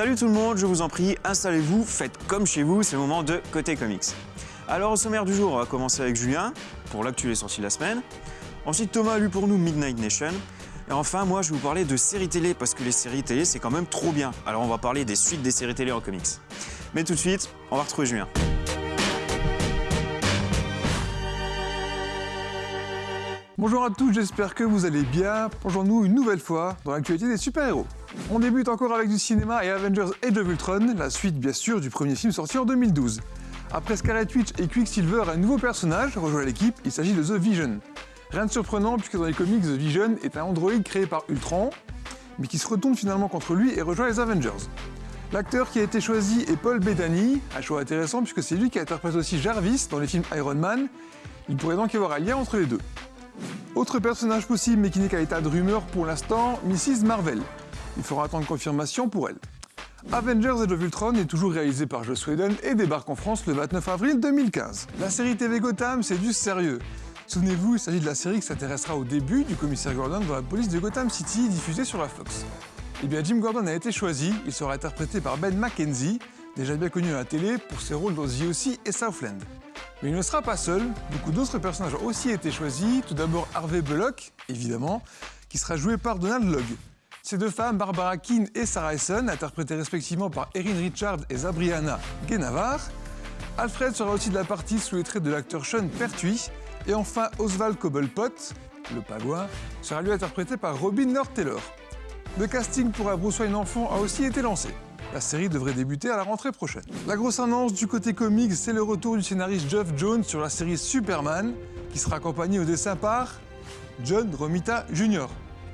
Salut tout le monde, je vous en prie, installez-vous, faites comme chez vous, c'est le moment de Côté Comics. Alors au sommaire du jour, on va commencer avec Julien, pour l'actu sorties de la semaine. Ensuite Thomas a lu pour nous Midnight Nation. Et enfin moi je vais vous parler de séries télé, parce que les séries télé c'est quand même trop bien. Alors on va parler des suites des séries télé en comics. Mais tout de suite, on va retrouver Julien. Bonjour à tous, j'espère que vous allez bien. Plongeons-nous une nouvelle fois dans l'actualité des super-héros. On débute encore avec du cinéma et Avengers Age of Ultron, la suite bien sûr du premier film sorti en 2012. Après Scarlet Witch et Quicksilver, un nouveau personnage rejoint l'équipe, il s'agit de The Vision. Rien de surprenant puisque dans les comics, The Vision est un androïde créé par Ultron, mais qui se retourne finalement contre lui et rejoint les Avengers. L'acteur qui a été choisi est Paul Bettany, un choix intéressant puisque c'est lui qui interprète aussi Jarvis dans les films Iron Man. Il pourrait donc y avoir un lien entre les deux. Autre personnage possible mais qui n'est qu'à l'état de rumeur pour l'instant, Mrs Marvel. Il faudra attendre confirmation pour elle. Avengers Age of Ultron est toujours réalisé par Joss Whedon et débarque en France le 29 avril 2015. La série TV Gotham, c'est du sérieux. Souvenez-vous, il s'agit de la série qui s'intéressera au début du commissaire Gordon dans la police de Gotham City diffusée sur la Fox. Eh bien, Jim Gordon a été choisi, il sera interprété par Ben McKenzie, déjà bien connu à la télé pour ses rôles dans The O.C. et Southland. Mais il ne sera pas seul, beaucoup d'autres personnages ont aussi été choisis. Tout d'abord Harvey Bullock, évidemment, qui sera joué par Donald Logg. Ces deux femmes, Barbara Keane et Sarah Essen, interprétées respectivement par Erin Richard et Zabriana Genavar. Alfred sera aussi de la partie sous les traits de l'acteur Sean Pertwee. Et enfin, Oswald Cobblepot, le pagouin, sera lui interprété par Robin Lord Taylor. Le casting pour Bruce Wayne enfant a aussi été lancé. La série devrait débuter à la rentrée prochaine. La grosse annonce du côté comics, c'est le retour du scénariste Geoff Jones sur la série Superman, qui sera accompagné au dessin par John Romita Jr.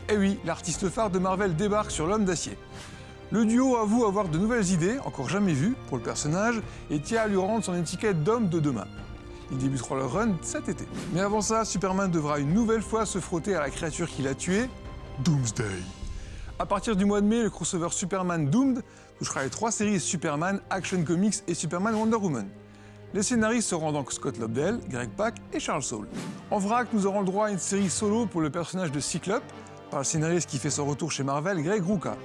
Eh oui, l'artiste phare de Marvel débarque sur l'homme d'acier. Le duo avoue avoir de nouvelles idées, encore jamais vues, pour le personnage, et tient à lui rendre son étiquette d'homme de demain. Ils débuteront leur run cet été. Mais avant ça, Superman devra une nouvelle fois se frotter à la créature qu'il a tuée, Doomsday. À partir du mois de mai, le crossover Superman Doomed touchera les trois séries Superman, Action Comics et Superman Wonder Woman. Les scénaristes seront donc Scott Lobdell, Greg Pak et Charles Soule. En vrac, nous aurons le droit à une série solo pour le personnage de Cyclope, par le scénariste qui fait son retour chez Marvel, Greg Rucka.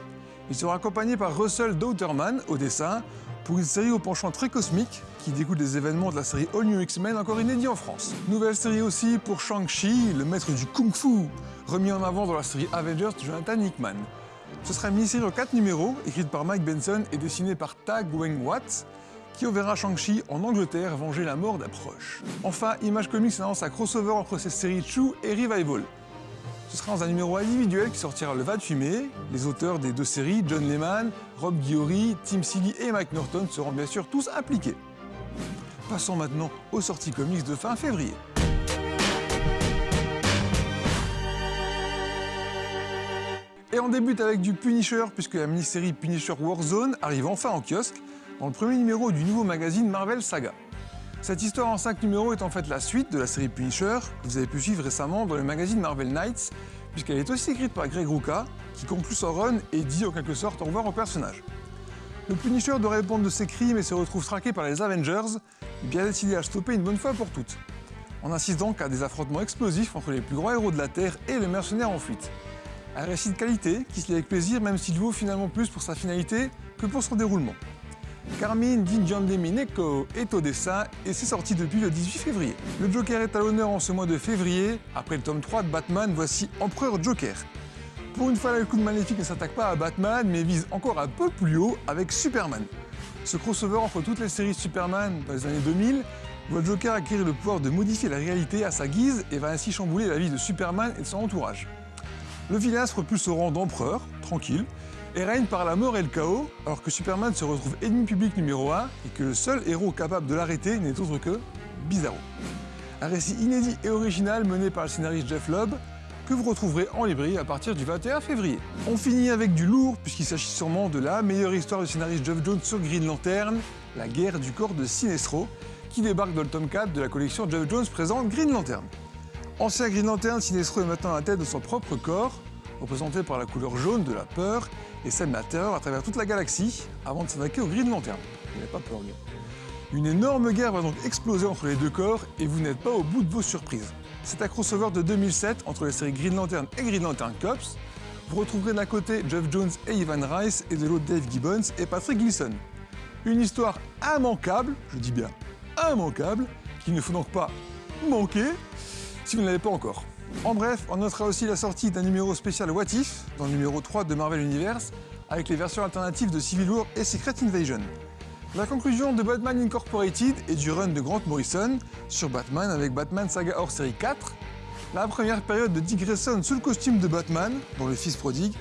Il sera accompagné par Russell Dauterman au dessin, pour une série au penchant très cosmique qui découle des événements de la série All New X-Men encore inédit en France. Nouvelle série aussi pour Shang-Chi, le maître du Kung Fu, remis en avant dans la série Avengers de Jonathan Hickman. Ce sera une mini-série en 4 numéros, écrite par Mike Benson et dessinée par Tag Weng Watts, qui enverra Shang-Chi en Angleterre venger la mort d'un proche. Enfin, Image Comics annonce un crossover entre ces séries Chu et Revival. Ce sera dans un numéro individuel qui sortira le 28 mai. Les auteurs des deux séries, John Lehman, Rob Guillory, Tim Seeley et Mike Norton seront bien sûr tous impliqués. Passons maintenant aux sorties comics de fin février. Et on débute avec du Punisher, puisque la mini-série Punisher Warzone arrive enfin en kiosque, dans le premier numéro du nouveau magazine Marvel Saga. Cette histoire en 5 numéros est en fait la suite de la série Punisher, que vous avez pu suivre récemment dans le magazine Marvel Knights, puisqu'elle est aussi écrite par Greg Rucka, qui conclut son run et dit en quelque sorte au revoir au personnage. Le Punisher doit répondre de ses crimes et se retrouve traqué par les Avengers, bien décidé à stopper une bonne fois pour toutes. On assiste donc à des affrontements explosifs entre les plus grands héros de la Terre et les mercenaires en fuite. Un récit de qualité qui se lit avec plaisir même s'il vaut finalement plus pour sa finalité que pour son déroulement. Carmine Di Neko est au dessin et c'est sorti depuis le 18 février. Le Joker est à l'honneur en ce mois de février. Après le tome 3 de Batman, voici Empereur Joker. Pour une fois, le coup de maléfique ne s'attaque pas à Batman, mais vise encore un peu plus haut avec Superman. Ce crossover entre toutes les séries Superman dans les années 2000 voit Joker acquérir le pouvoir de modifier la réalité à sa guise et va ainsi chambouler la vie de Superman et de son entourage. Le vilain se repulse au rang d'empereur, tranquille, et règne par la mort et le chaos, alors que Superman se retrouve ennemi public numéro 1 et que le seul héros capable de l'arrêter n'est autre que Bizarro. Un récit inédit et original mené par le scénariste Jeff Lobb, que vous retrouverez en librairie à partir du 21 février. On finit avec du lourd, puisqu'il s'agit sûrement de la meilleure histoire du scénariste Jeff Jones sur Green Lantern, la guerre du corps de Sinestro, qui débarque dans le tome 4 de la collection Jeff Jones présente Green Lantern. Ancien Green Lantern, Sinestro est maintenant à la tête de son propre corps, représenté par la couleur jaune de la peur et de la terreur à travers toute la galaxie, avant de s'attaquer au Green Lantern. Il n'avait pas peur, lui. Une énorme guerre va donc exploser entre les deux corps et vous n'êtes pas au bout de vos surprises. C'est un crossover de 2007 entre les séries Green Lantern et Green Lantern Cops. Vous retrouverez d'un côté Jeff Jones et Ivan Rice et de l'autre Dave Gibbons et Patrick Gleason. Une histoire immanquable, je dis bien immanquable, qu'il ne faut donc pas manquer si vous ne l'avez pas encore. En bref, on notera aussi la sortie d'un numéro spécial What If, dans le numéro 3 de Marvel Universe, avec les versions alternatives de Civil War et Secret Invasion. La conclusion de Batman Incorporated et du run de Grant Morrison sur Batman avec Batman Saga hors série 4, la première période de Dick Grayson sous le costume de Batman, dans Le Fils prodigue,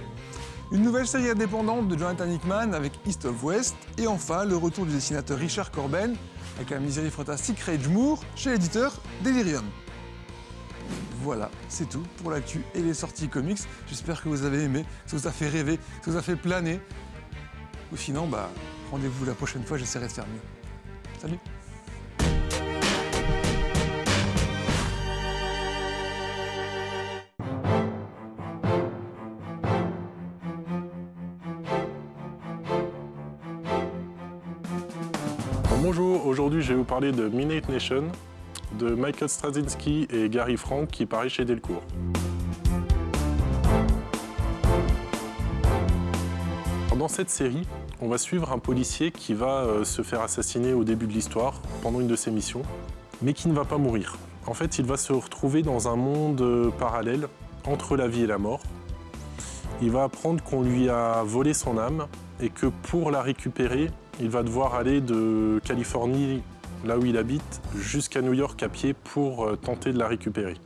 une nouvelle série indépendante de Jonathan Hickman avec East of West, et enfin le retour du dessinateur Richard Corben avec la misérie fantastique Rage Moore chez l'éditeur Delirium. Voilà, c'est tout pour l'actu et les sorties comics. J'espère que vous avez aimé, que ça vous a fait rêver, que ça vous a fait planer. Ou sinon, bah, rendez-vous la prochaine fois, j'essaierai de faire mieux. Salut Bonjour, aujourd'hui je vais vous parler de Midnight Nation Michael Straczynski et Gary Frank qui paraît chez Delcourt. Dans cette série, on va suivre un policier qui va euh, se faire assassiner au début de l'histoire, pendant une de ses missions, mais qui ne va pas mourir. En fait, il va se retrouver dans un monde euh, parallèle entre la vie et la mort. Il va apprendre qu'on lui a volé son âme et que pour la récupérer, il va devoir aller de Californie, là où il habite, jusqu'à New York à pied pour euh, tenter de la récupérer.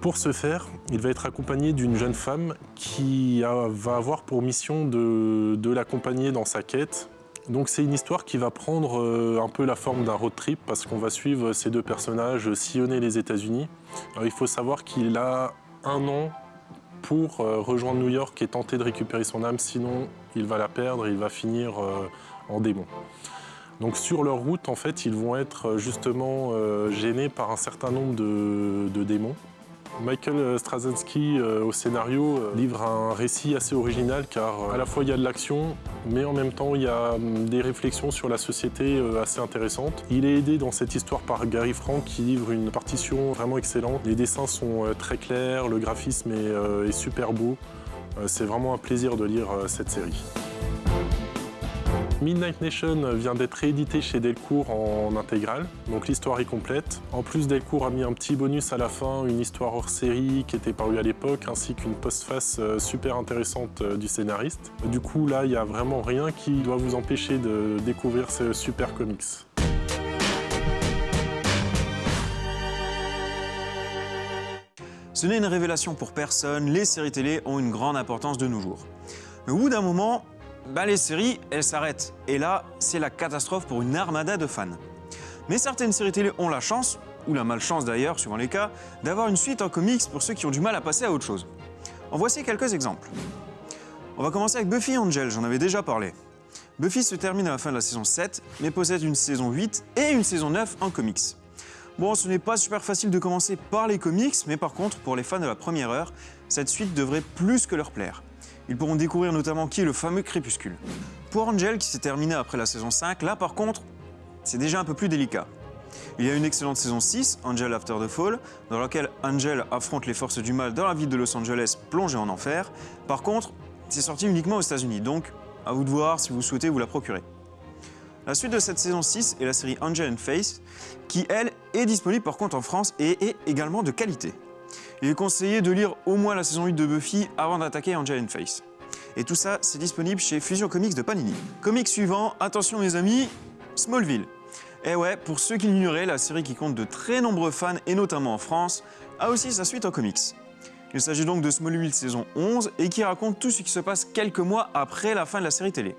Pour ce faire, il va être accompagné d'une jeune femme qui va avoir pour mission de, de l'accompagner dans sa quête donc c'est une histoire qui va prendre euh, un peu la forme d'un road trip parce qu'on va suivre ces deux personnages sillonner les États-Unis. Il faut savoir qu'il a un an pour euh, rejoindre New York et tenter de récupérer son âme, sinon il va la perdre et il va finir euh, en démon. Donc sur leur route, en fait, ils vont être justement gênés par un certain nombre de démons. Michael Straczynski euh, au scénario euh, livre un récit assez original car euh, à la fois il y a de l'action mais en même temps il y a hum, des réflexions sur la société assez intéressantes. Il est aidé dans cette histoire par Gary Frank qui livre une partition vraiment excellente. Les dessins sont très clairs, le graphisme est super beau. C'est vraiment un plaisir de lire cette série. Midnight Nation vient d'être réédité chez Delcourt en intégrale, donc l'histoire est complète. En plus, Delcourt a mis un petit bonus à la fin, une histoire hors série qui était parue à l'époque, ainsi qu'une postface euh, super intéressante euh, du scénariste. Du coup, là, il n'y a vraiment rien qui doit vous empêcher de découvrir ce super comics. Ce n'est une révélation pour personne, les séries télé ont une grande importance de nos jours. Mais au bout d'un moment, bah, les séries, elles s'arrêtent. Et là, c'est la catastrophe pour une armada de fans. Mais certaines séries télé ont la chance, ou la malchance d'ailleurs, suivant les cas, d'avoir une suite en comics pour ceux qui ont du mal à passer à autre chose. En voici quelques exemples. On va commencer avec Buffy Angel, j'en avais déjà parlé. Buffy se termine à la fin de la saison 7, mais possède une saison 8 et une saison 9 en comics. Bon, ce n'est pas super facile de commencer par les comics, mais par contre, pour les fans de la première heure, cette suite devrait plus que leur plaire. Ils pourront découvrir notamment qui est le fameux Crépuscule. Pour Angel, qui s'est terminé après la saison 5, là par contre, c'est déjà un peu plus délicat. Il y a une excellente saison 6, Angel After the Fall, dans laquelle Angel affronte les forces du mal dans la ville de Los Angeles plongée en enfer. Par contre, c'est sorti uniquement aux États-Unis, donc à vous de voir si vous souhaitez vous la procurer. La suite de cette saison 6 est la série Angel and Face, qui elle est disponible par contre en France et est également de qualité. Il est conseillé de lire au moins la saison 8 de Buffy avant d'attaquer Angel Face. Et tout ça, c'est disponible chez Fusion Comics de Panini. Comics suivant, attention mes amis, Smallville. Et eh ouais, pour ceux qui l'ignoraient, la série qui compte de très nombreux fans, et notamment en France, a aussi sa suite en comics. Il s'agit donc de Smallville saison 11 et qui raconte tout ce qui se passe quelques mois après la fin de la série télé.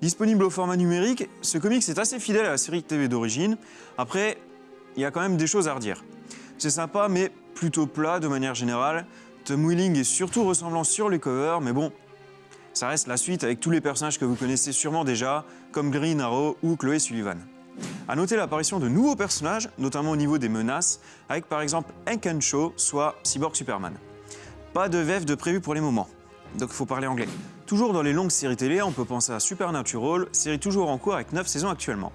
Disponible au format numérique, ce comics est assez fidèle à la série TV d'origine. Après, il y a quand même des choses à redire. C'est sympa, mais plutôt plat de manière générale. Tom Willing est surtout ressemblant sur les covers, mais bon, ça reste la suite avec tous les personnages que vous connaissez sûrement déjà, comme Green Arrow ou Chloé Sullivan. A noter l'apparition de nouveaux personnages, notamment au niveau des menaces, avec par exemple Hank Shaw, soit Cyborg Superman. Pas de VF de prévu pour les moments, donc il faut parler anglais. Toujours dans les longues séries télé, on peut penser à Supernatural, série toujours en cours avec 9 saisons actuellement.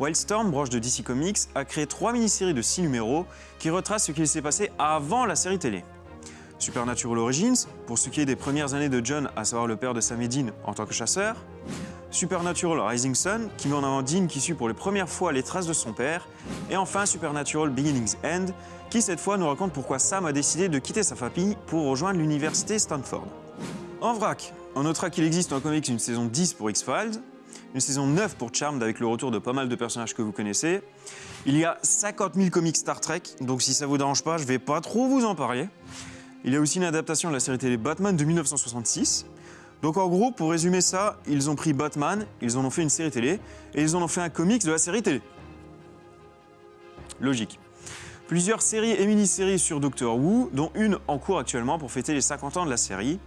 Wildstorm, branche de DC Comics, a créé 3 mini-séries de 6 numéros qui retracent ce qui s'est passé avant la série télé. Supernatural Origins, pour ce qui est des premières années de John, à savoir le père de Sam et Dean en tant que chasseur. Supernatural Rising Sun, qui met en avant Dean qui suit pour les premières fois les traces de son père. Et enfin Supernatural Beginnings End, qui cette fois nous raconte pourquoi Sam a décidé de quitter sa famille pour rejoindre l'université Stanford. En vrac, on notera qu'il existe en comics une saison 10 pour X-Files, une saison 9 pour Charmed avec le retour de pas mal de personnages que vous connaissez. Il y a 50 000 comics Star Trek, donc si ça vous dérange pas, je vais pas trop vous en parler. Il y a aussi une adaptation de la série télé Batman de 1966. Donc en gros, pour résumer ça, ils ont pris Batman, ils en ont fait une série télé, et ils en ont fait un comics de la série télé. Logique. Plusieurs séries et mini-séries sur Doctor Who, dont une en cours actuellement pour fêter les 50 ans de la série.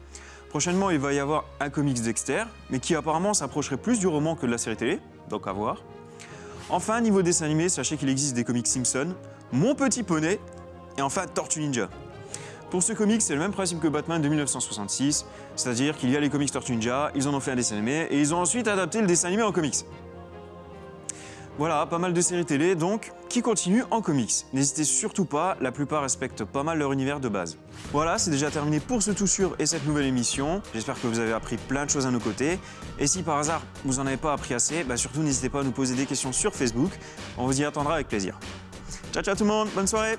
Prochainement, il va y avoir un comics Dexter, mais qui apparemment s'approcherait plus du roman que de la série télé, donc à voir. Enfin, niveau dessin animé, sachez qu'il existe des comics Simpson, Mon Petit Poney, et enfin Tortue Ninja. Pour ce comic, c'est le même principe que Batman de 1966, c'est-à-dire qu'il y a les comics Tortue Ninja, ils en ont fait un dessin animé, et ils ont ensuite adapté le dessin animé en comics. Voilà, pas mal de séries télé, donc, qui continuent en comics. N'hésitez surtout pas, la plupart respectent pas mal leur univers de base. Voilà, c'est déjà terminé pour ce tout sûr et cette nouvelle émission. J'espère que vous avez appris plein de choses à nos côtés. Et si par hasard, vous n'en avez pas appris assez, bah surtout n'hésitez pas à nous poser des questions sur Facebook. On vous y attendra avec plaisir. Ciao, ciao tout le monde, bonne soirée